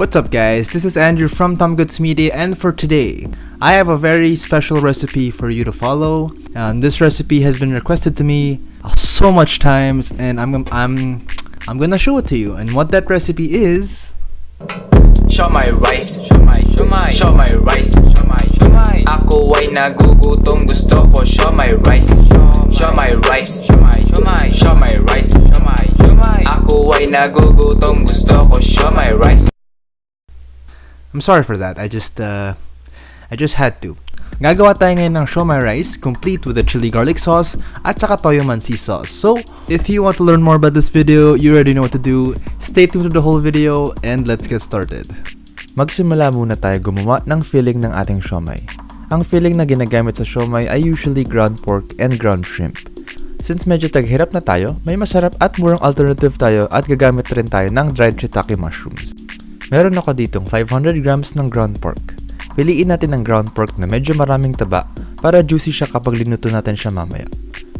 What's up guys, this is Andrew from Tom Goods Media and for today, I have a very special recipe for you to follow. Um, this recipe has been requested to me so much times and I'm, I'm, I'm gonna show it to you. And what that recipe is... Show my rice, show my, show my, show my rice, show my, show my. Ako ay nagugutom, gusto ko show my rice, show my rice, show my, show my, show my rice, show my, show my. Ako ay nagugutom, gusto ko show my rice. I'm sorry for that, I just, uh, I just had to. Gagawa tayo ngayon ng shomai rice, complete with a chili garlic sauce, at saka toyo mansi sauce. So, if you want to learn more about this video, you already know what to do. Stay tuned to the whole video, and let's get started. Magsimula muna tayo gumawa ng filling ng ating shomai. Ang filling na ginagamit sa shomai ay usually ground pork and ground shrimp. Since medyo taghirap na tayo, may masarap at murang alternative tayo at gagamit rin tayo ng dried shiitake mushrooms. Meron ako ditong 500 grams ng ground pork. Piliin natin ang ground pork na medyo maraming taba para juicy siya kapag linuto natin siya mamaya.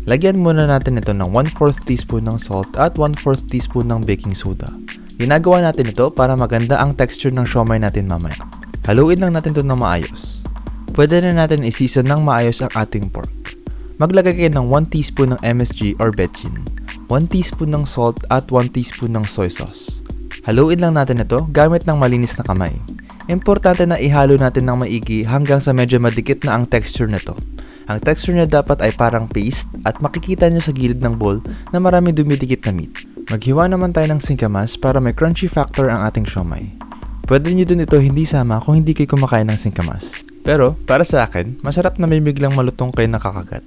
Lagyan muna natin ito ng 1/4 teaspoon ng salt at 1/4 teaspoon ng baking soda. Ginagawa natin ito para maganda ang texture ng siomai natin mamaya. Haluin lang natin ito ng maayos. Pwede na natin i-season ng maayos ang ating pork. Maglagay kayo ng 1 teaspoon ng MSG or betchin, 1 teaspoon ng salt at 1 teaspoon ng soy sauce. Haluin lang natin ito gamit ng malinis na kamay. Importante na ihalo natin ng maigi hanggang sa medyo madikit na ang texture nito. Ang texture niya dapat ay parang paste at makikita nyo sa gilid ng bowl na marami dumidikit na meat. Maghiwa naman tayo ng singkamas para may crunchy factor ang ating siomai. Pwede nyo din ito hindi sama kung hindi kayo kumakain ng singkamas. Pero, para sa akin, masarap na may biglang malutong kayo nakakagat.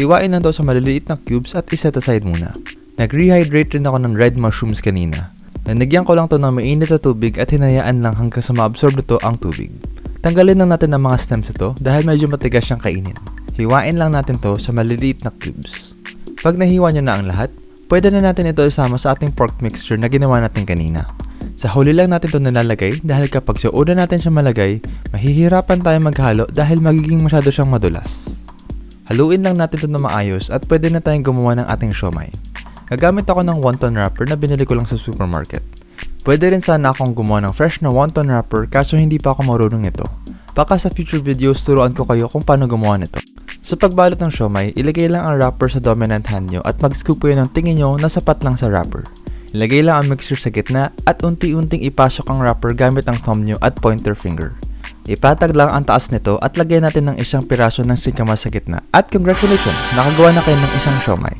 Hiwain lang daw sa maliliit na cubes at iset aside muna. Nag-rehydrate rin ako ng red mushrooms kanina Nanagyan ko lang to ng mainit na tubig at hinayaan lang hanggang sa maabsorb nito ang tubig. Tanggalin lang natin ang mga stems ito dahil medyo matigas siyang kainin. Hiwain lang natin to sa maliliit na cubes. Pag nahiwa niya na ang lahat, pwede na natin ito isama sa ating pork mixture na ginawa natin kanina. Sa huli lang natin ito nalalagay dahil kapag sa una natin siya malagay, mahihirapan tayo maghalo dahil magiging masyado siyang madulas. Haluin lang natin ito na maayos at pwede na tayong gumawa ng ating siomai. Gagamit ako ng wonton wrapper na binili ko lang sa supermarket. Pwede rin sana akong gumawa ng fresh na wonton wrapper kaso hindi pa ako marunong nito. Baka sa future videos turuan ko kayo kung paano gumawa nito. Sa pagbalot ng siomay, ilagay lang ang wrapper sa dominant hand nyo at mag-scoop kayo ng tingin nyo na sapat lang sa wrapper. Ilagay lang ang mixture sa gitna at unti-unting ipasok ang wrapper gamit ang thumb nyo at pointer finger. Ipatag lang ang taas nito at lagyan natin ng isang piraso ng singkamas sa gitna. At congratulations! Nakagawa na kayo ng isang siomay.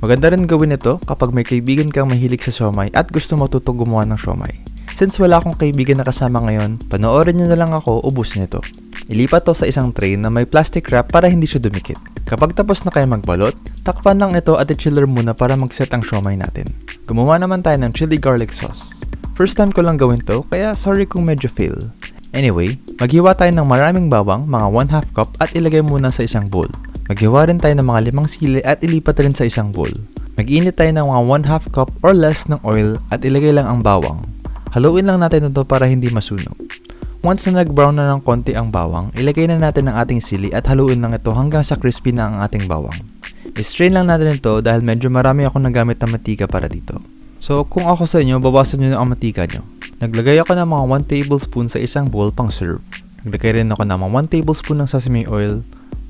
Maganda rin gawin ito kapag may kaibigan kang mahilig sa siomay at gusto matuto gumawa ng siomay. Since wala akong kaibigan na kasama ngayon, panoorin nyo na lang ako ubus nito. Ilipat to sa isang tray na may plastic wrap para hindi siya dumikit. Kapag tapos na kayo magbalot, takpan lang ito at i-chiller muna para mag-set ang siomay natin. Gumawa naman tayo ng chili garlic sauce. First time ko lang gawin to, kaya sorry kung medyo fail. Anyway, maghiwa tayo ng maraming bawang, mga 1 half cup at ilagay muna sa isang bowl. Maghiwa rin tayo ng mga limang sili at ilipat rin sa isang bowl. Mag-init tayo ng mga 1 half cup or less ng oil at ilagay lang ang bawang. Haluin lang natin ito para hindi masunog. Once na nag-brown na ng konti ang bawang, ilagay na natin ang ating sili at haluin lang ito hanggang sa crispy na ang ating bawang. I-strain lang natin ito dahil medyo marami akong nagamit na matika para dito. So kung ako sa inyo, bawasan nyo ang matika nyo. Naglagay ako ng mga 1 tablespoon sa isang bowl pang serve. Naglagay rin ako ng mga 1 tablespoon ng sesame oil,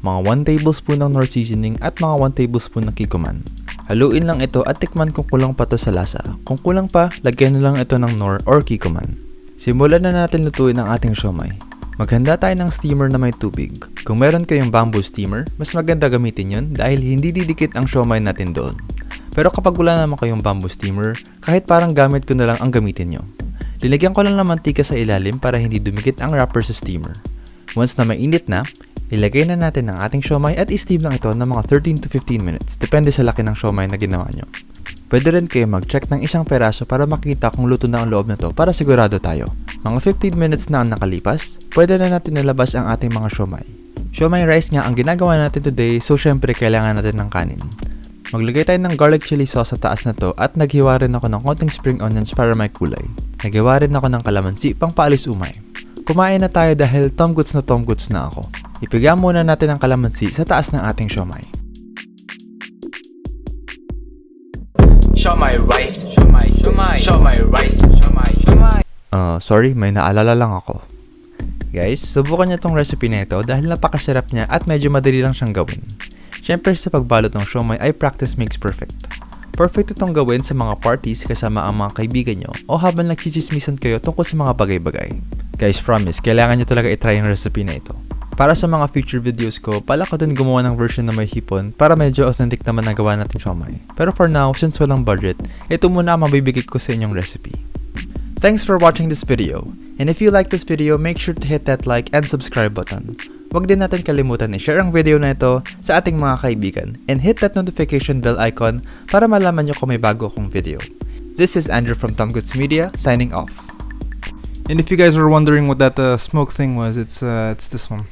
mga 1 tablespoon ng nor seasoning at mga 1 tablespoon ng kikuman. Haluin lang ito at tikman kung kulang pa to sa lasa. Kung kulang pa, lagyan na lang ito ng nor or kikuman. Simulan na natin lutuin ang ating siomay. Maghanda tayo ng steamer na may tubig. Kung meron kayong bamboo steamer, mas maganda gamitin yon dahil hindi didikit ang siomay natin doon. Pero kapag wala naman kayong bamboo steamer, kahit parang gamit ko na lang ang gamitin nyo. Linagyan ko lang ng mantika sa ilalim para hindi dumikit ang wrapper sa steamer. Once na mainit na, Ilagay na natin ang ating siomay at i-steam lang ito ng mga 13 to 15 minutes, depende sa laki ng siomay na ginawa nyo. Pwede rin kayo mag-check ng isang peraso para makita kung luto na ang loob nito para sigurado tayo. Mga 15 minutes na ang nakalipas, pwede na natin nilabas ang ating mga siomay. Siomay rice nga ang ginagawa natin today so syempre kailangan natin ng kanin. Maglagay tayo ng garlic chili sauce sa taas na to at naghiwa rin ako ng konting spring onions para may kulay. Naghiwa rin ako ng kalamansi pang paalis umay. Kumain na tayo dahil tom goods na tom goods na ako. Ipiga muna natin ang kalamansi sa taas ng ating siomay. Show my rice, my, show my rice, show my. Uh, sorry, may naalala lang ako. Guys, subukan niyo tong recipe na ito dahil napakasarap niya at medyo madali lang siyang gawin. Siyempre sa pagbalot ng siomay ay practice makes perfect. Perfect itong gawin sa mga parties kasama ang mga kaibigan nyo o habang nagchichismisan kayo tungkol sa mga bagay-bagay. Guys, promise, kailangan nyo talaga itry yung recipe na ito. Para sa mga future videos ko, pala ko din gumawa ng version na may hipon para medyo authentic naman ang gawa natin siomay. Pero for now, since walang budget, ito muna ang mabibigay ko sa inyong recipe. Thanks for watching this video. And if you like this video, make sure to hit that like and subscribe button. Huwag din natin kalimutan i-share ang video na ito sa ating mga kaibigan and hit that notification bell icon para malaman nyo kung may bago akong video. This is Andrew from Tom Goods Media, signing off. And if you guys were wondering what that uh, smoke thing was, it's uh, it's this one.